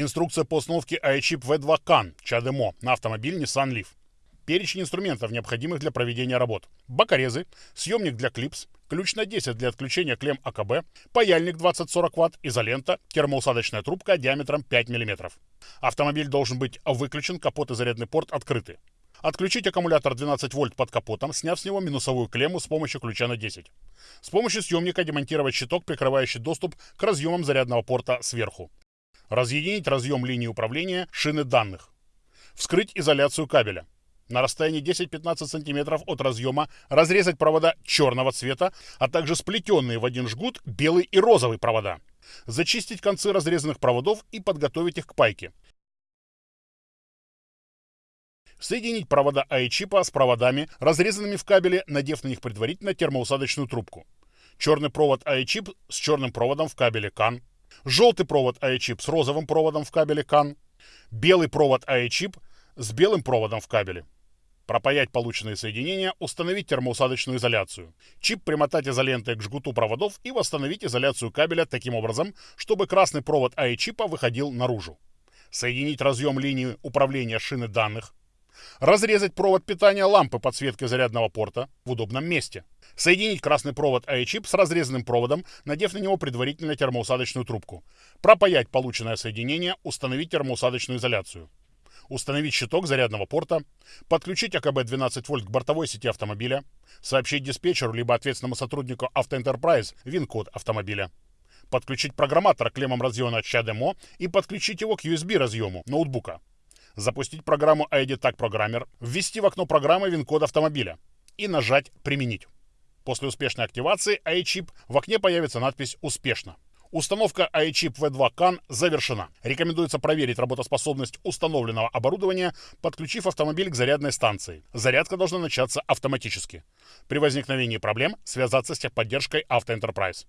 Инструкция по установке iChip V2 CAN ЧАДМО на автомобиль Nissan Leaf. Перечень инструментов, необходимых для проведения работ. Бокорезы, съемник для клипс, ключ на 10 для отключения клемм АКБ, паяльник 20-40 Вт, изолента, термоусадочная трубка диаметром 5 мм. Автомобиль должен быть выключен, капот и зарядный порт открыты. Отключить аккумулятор 12 вольт под капотом, сняв с него минусовую клемму с помощью ключа на 10. С помощью съемника демонтировать щиток, прикрывающий доступ к разъемам зарядного порта сверху. Разъединить разъем линии управления шины данных. Вскрыть изоляцию кабеля. На расстоянии 10-15 см от разъема разрезать провода черного цвета, а также сплетенные в один жгут белый и розовый провода. Зачистить концы разрезанных проводов и подготовить их к пайке. Соединить провода АИ-чипа с проводами, разрезанными в кабеле, надев на них предварительно термоусадочную трубку. Черный провод АИ-чип с черным проводом в кабеле CAN желтый провод iChip с розовым проводом в кабеле CAN, белый провод iChip с белым проводом в кабеле. Пропаять полученные соединения, установить термоусадочную изоляцию. Чип примотать изолентой к жгуту проводов и восстановить изоляцию кабеля таким образом, чтобы красный провод iChip выходил наружу. Соединить разъем линии управления шины данных. Разрезать провод питания лампы подсветки зарядного порта в удобном месте. Соединить красный провод iChip с разрезанным проводом, надев на него предварительно термоусадочную трубку. Пропаять полученное соединение, установить термоусадочную изоляцию. Установить щиток зарядного порта, подключить АКБ 12 вольт к бортовой сети автомобиля, сообщить диспетчеру либо ответственному сотруднику Автоэнтерпрайз ВИН-код автомобиля, подключить программатор клеммам разъема ЧАДМО и подключить его к USB разъему ноутбука запустить программу ID Tag Programmer, ввести в окно программы ВИН-код автомобиля и нажать «Применить». После успешной активации iChip в окне появится надпись «Успешно». Установка iChip V2 CAN завершена. Рекомендуется проверить работоспособность установленного оборудования, подключив автомобиль к зарядной станции. Зарядка должна начаться автоматически. При возникновении проблем связаться с техподдержкой Автоэнтерпрайз.